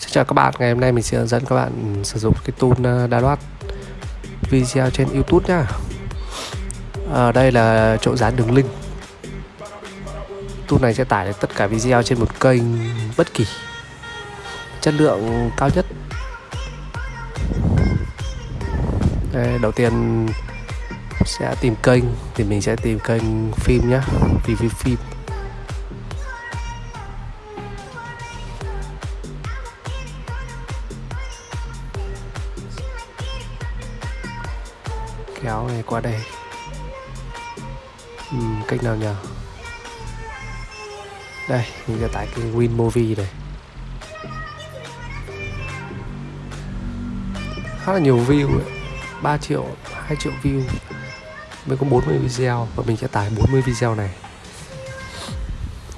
Xin chào các bạn, ngày hôm nay mình sẽ hướng dẫn các bạn sử dụng cái tool ờ, đa loát video trên YouTube nhá. Ở đây là chỗ dán đường link. Tool này sẽ tải được tất cả video trên một kênh bất kỳ. Chất lượng cao nhất. Đây, đầu tiên sẽ tìm kênh thì mình sẽ tìm kênh phim nhá, review phim. Kéo này qua đây. Uhm, cách nào nhờ? Đây mình sẽ tải cái win movie này. Khá là nhiều view ấy. 3 triệu 2 triệu view. Mới có 40 video và mình sẽ tải 40 video này.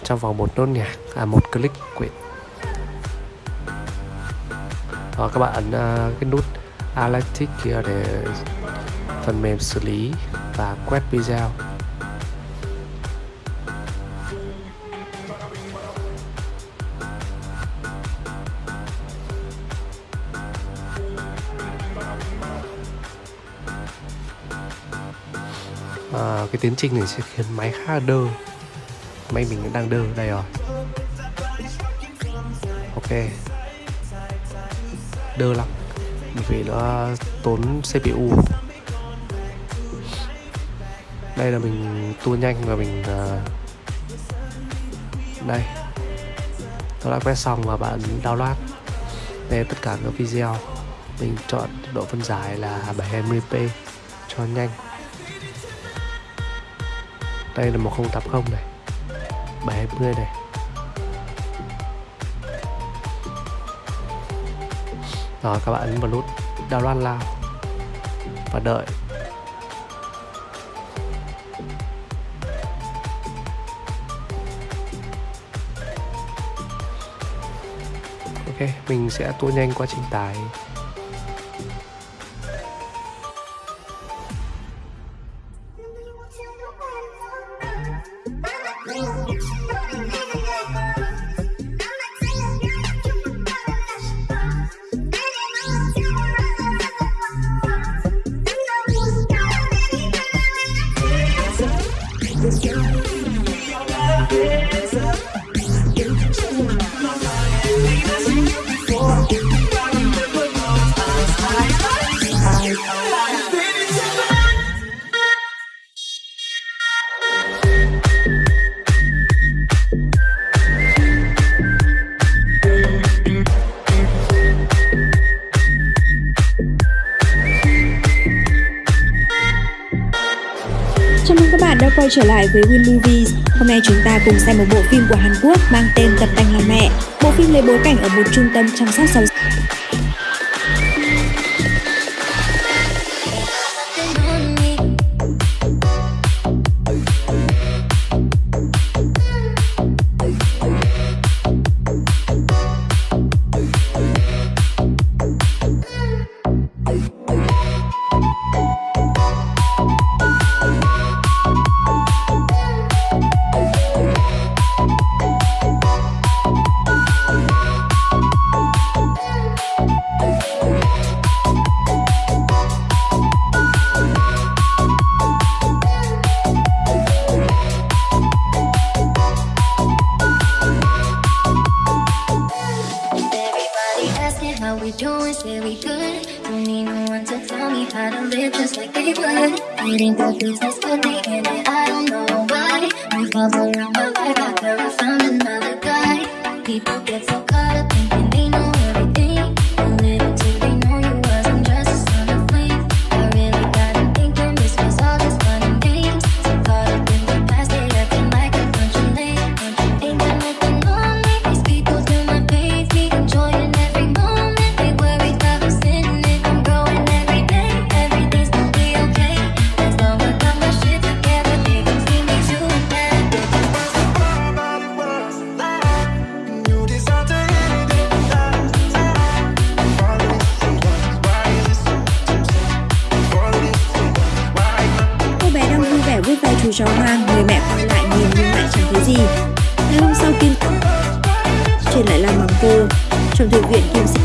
Trong vòng một nốt nhạc à một click quyển. Đó các bạn ấn uh, cái nút Atlantic kia để phần mềm xử lý và quét video. À, cái tiến trình này sẽ khiến máy khá là đơ. Máy mình đang đơ đây rồi. Ok. Đơ lắm. Vì nó tốn CPU đây là mình tua nhanh và mình uh, đây. Tôi đã quét xong và bạn download. Đây tất cả các video. Mình chọn độ phân giải là 720p cho nhanh. Đây là 1080 này. 720 này. Rồi các bạn ấn vào nút download lao và đợi. Ok mình sẽ tua nhanh quá trình tải Chào mừng các bạn đã quay trở lại với Win Movies. Hôm nay chúng ta cùng xem một bộ phim của Hàn Quốc mang tên Tập tành làm mẹ. Bộ phim lấy bối cảnh ở một trung tâm chăm sóc giáo say we good. Don't need no one to tell me how to live just like they would. It ain't the business, but they in it, I don't know why. Revolve around my life after I found another guy. People get so caught up thinking chú hoang, người mẹ quay lại nhìn nhưng lại chẳng thấy gì. Ngày hôm sau Kim chuyển lại làm bằng cô, trong thư viện Kim sẽ